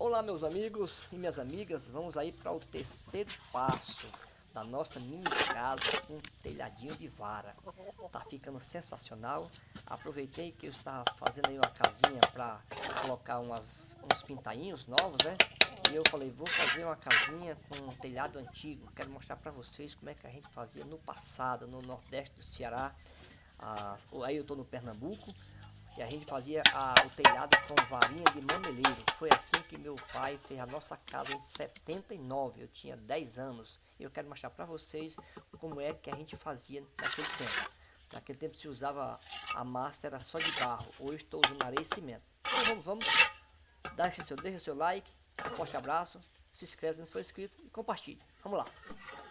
Olá meus amigos e minhas amigas, vamos aí para o terceiro passo da nossa mini casa com um telhadinho de vara. Tá ficando sensacional. Aproveitei que eu estava fazendo aí uma casinha para colocar umas, uns pintainhos novos, né? E eu falei, vou fazer uma casinha com um telhado antigo. Quero mostrar para vocês como é que a gente fazia no passado, no nordeste do Ceará. Ah, aí eu tô no Pernambuco. A gente fazia a, o telhado com varinha de mameleiro. Foi assim que meu pai fez a nossa casa em 79. Eu tinha 10 anos. E eu quero mostrar para vocês como é que a gente fazia naquele tempo. Naquele tempo se usava a massa, era só de barro. Hoje estou usando areia e cimento. Então vamos, vamos. Deixa seu, deixa seu like. Um forte abraço. Se inscreve se não for inscrito e compartilhe. Vamos lá.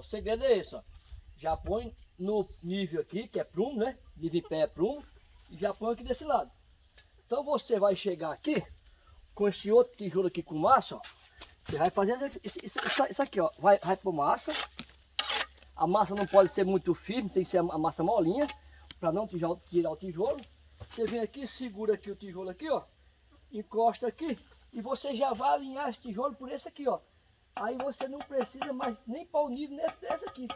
O segredo é esse, ó. Já põe no nível aqui, que é prumo, né? Nível em pé é prumo. E já põe aqui desse lado. Então você vai chegar aqui, com esse outro tijolo aqui com massa, ó. Você vai fazer isso, isso, isso aqui, ó. Vai, vai pôr massa. A massa não pode ser muito firme, tem que ser a massa molinha, para não tirar o tijolo. Você vem aqui, segura aqui o tijolo aqui, ó. Encosta aqui. E você já vai alinhar esse tijolo por esse aqui, ó. Aí você não precisa mais nem para o nível dessa aqui.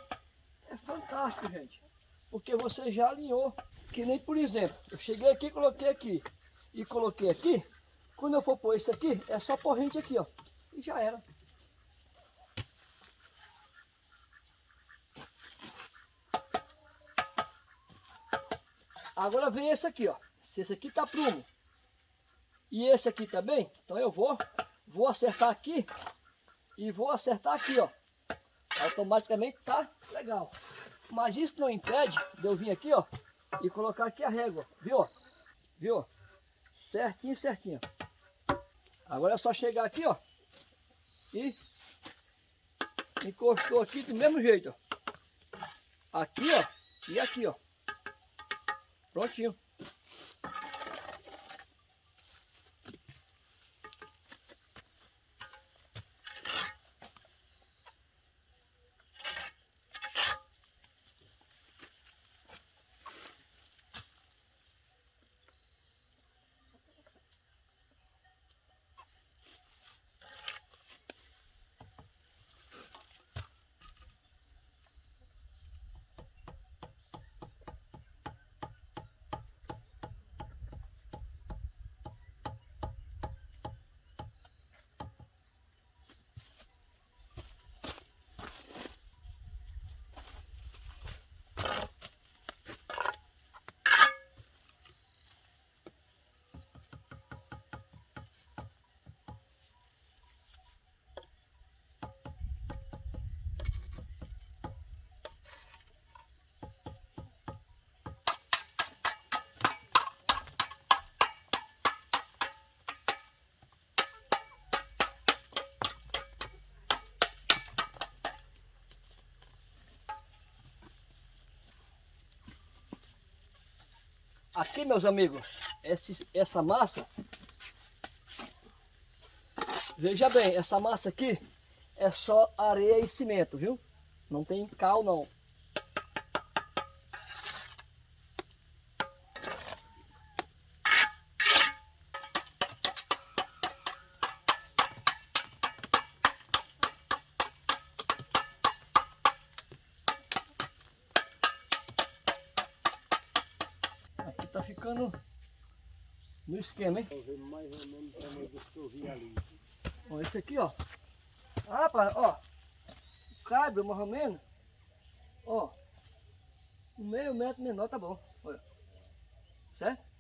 É fantástico, gente. Porque você já alinhou. Que nem, por exemplo, eu cheguei aqui, coloquei aqui. E coloquei aqui. Quando eu for pôr isso aqui, é só corrente aqui, ó. E já era. Agora vem esse aqui, ó. Se esse aqui tá prumo e esse aqui também, então eu vou, vou acertar aqui e vou acertar aqui, ó. Automaticamente tá legal. Mas isso não impede de eu vir aqui, ó, e colocar aqui a régua, viu? Viu? Certinho, certinho. Agora é só chegar aqui, ó, e encostou aqui do mesmo jeito, ó. Aqui, ó, e aqui, ó. Prontinho. Aqui, meus amigos, esse, essa massa, veja bem, essa massa aqui é só areia e cimento, viu? Não tem cal não. No esquema, hein? mais ou menos o que eu vi ali. Ó, esse aqui, ó. Ah, rapaz, ó. Cabe mais ou menos. Ó. Um meio metro menor tá bom. Olha. Certo?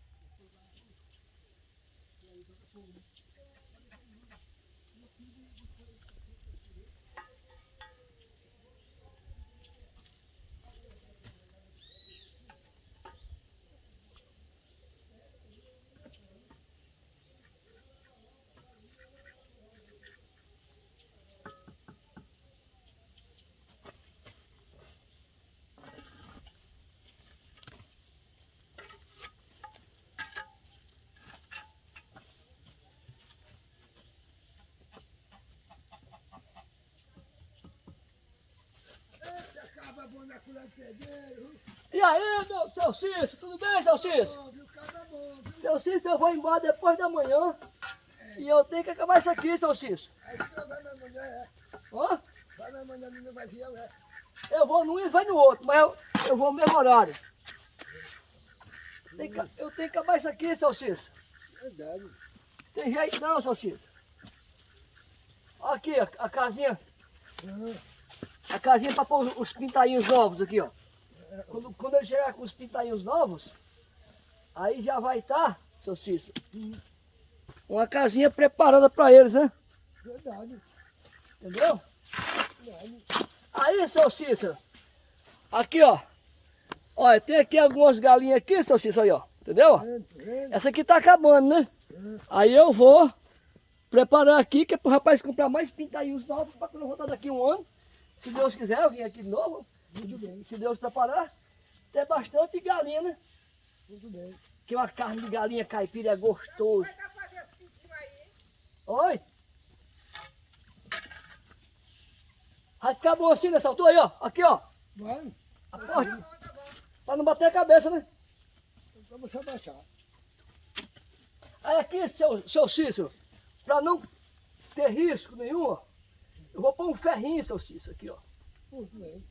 Colher de pedreiro. E aí, meu, seu Cícero, tudo bem, seu viu? Caba bom? Seu Cícero, eu vou embora depois da manhã. E eu tenho que acabar isso aqui, seu Cícero. Aí tu vai na manhã, é. Ó, Vai na manhã, não vai vir, é. eu vou num e vai no outro, mas eu, eu vou no mesmo horário. Tem que- eu tenho que acabar isso aqui, seu Cícero. Verdade. Tem jeito não, seu Cícero. Aqui, a, a casinha, Ah, a casinha para pôr os, os pintainhos novos aqui, ó. Quando, quando ele chegar com os pintainhos novos, aí já vai estar, seu Cícero, uma casinha preparada para eles, né? Verdade. Entendeu? Verdade. Aí, seu Cícero, aqui, ó. Olha, tem aqui algumas galinhas aqui, seu Cícero, aí, ó. Entendeu? Essa aqui tá acabando, né? Aí eu vou preparar aqui, que é pro rapaz comprar mais pintainhos novos, para quando eu voltar daqui um ano, se Deus quiser, eu vim aqui de novo, Muito bem, se Deus preparar, ter bastante galinha, né? muito bem. Que uma carne de galinha caipira é gostoso. Oi? Vai ficar bom assim nessa altura aí, ó. Aqui, ó. Vai, A porta. Pra não bater a cabeça, né? vamos só baixar. Aí aqui, seu, seu Cícero, pra não ter risco nenhum, ó, eu vou pôr um ferrinho, seu Cícero, aqui, ó. Muito bem.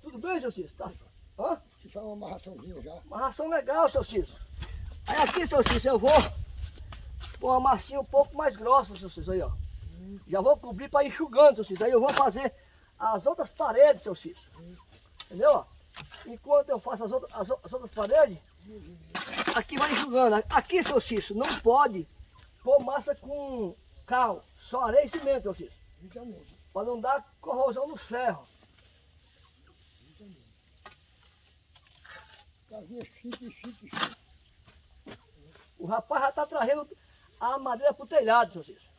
Tudo bem, seu Cícero? Tá, hã? Se faz uma amarraçãozinha já. Uma ração legal, seu Cícero. Aí aqui, seu Cícero, eu vou pôr uma massinha um pouco mais grossa, seu Cícero, aí, ó. Já vou cobrir para ir enxugando, seu Cícero. Aí eu vou fazer as outras paredes, seu Cícero. Entendeu? ó? Enquanto eu faço as outras, as as outras paredes, aqui vai enxugando. Aqui, seu Cícero, não pode pôr massa com cal, só areia e cimento, seu Cícero. Justamente. Para não dar corrosão chique, chique. O rapaz já está trazendo a madeira para o telhado, seu Cícero.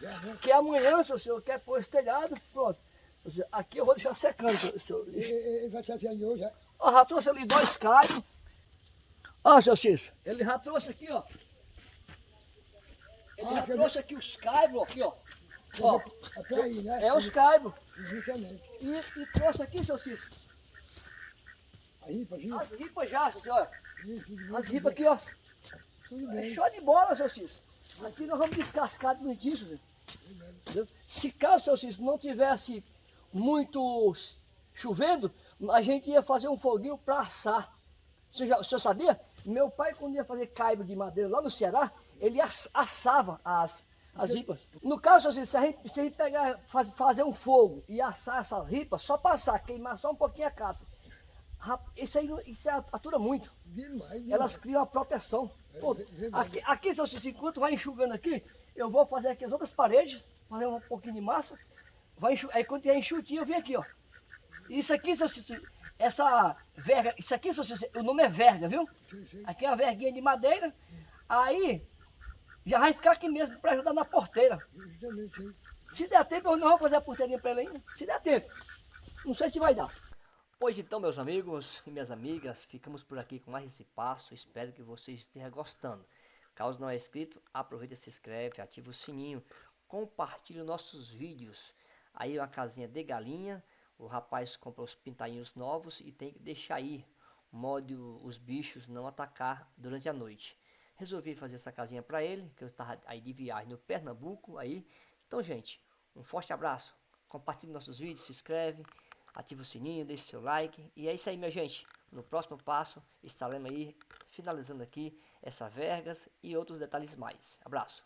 Né? Que amanhã, senhor quer pôr esse telhado, pronto. Seu Aqui eu vou deixar secando, seu senhor. E- Ele vai trazer ali hoje, é? Ó, já trouxe ali dois caibros. Ó, seu Cícero, ele já trouxe aqui, ó. Ele já trouxe aqui os caibros, aqui, ó. Ó, É pra aí, né? é os. Justamente. E, e trouxe aqui, seu Cícero, Aí, Pazinho. as ripas já, seu senhor. As ripas aqui, ó. Tudo É bem. show de bola, seu Cícero. Aqui nós vamos descascar Zé. Entendeu? Se caso, seu Cícero, não tivesse muito chovendo, a gente ia fazer um foguinho para assar. Você já, o senhor sabia? Meu pai, quando ia fazer caibo de madeira lá no Ceará, ele ass- assava as, as ripas. No caso, Cícero, se a gente, se a gente pegar, faz- fazer um fogo e assar essas ripas, só passar, queimar só um pouquinho a rap- isso aí isso atura muito Demais, elas criam a proteção. Pô, É aqui, aqui, seu Cícero, enquanto vai enxugando aqui, eu vou fazer aqui as outras paredes, fazer um pouquinho de massa, vai enxu... aí quando tiver enxutinho, eu venho aqui, ó. Isso aqui, seu Cícero, essa verga, isso aqui, seu Cícero, o nome é verga, viu? Aqui é uma verguinha de madeira, aí já vai ficar aqui mesmo para ajudar na porteira. Se der tempo, eu não vou fazer a porteirinha para ele ainda. Se der tempo. Não sei se vai dar. Pois então, meus amigos e minhas amigas, ficamos por aqui com mais esse passo. Espero que vocês estejam gostando. Caso não é inscrito, aproveita, se inscreve, ativa o sininho, compartilhe nossos vídeos. Aí uma casinha de galinha, o rapaz compra os pintainhos novos e tem que deixar aí, modo os bichos não atacar durante a noite. Resolvi fazer essa casinha para ele, que eu estava aí de viagem no Pernambuco aí. Então, gente, um forte abraço. Compartilhe nossos vídeos, se inscreve, ativa o sininho, deixe seu like. E é isso aí, minha gente. No próximo passo, estaremos aí finalizando aqui essa vergas e outros detalhes mais. Abraço.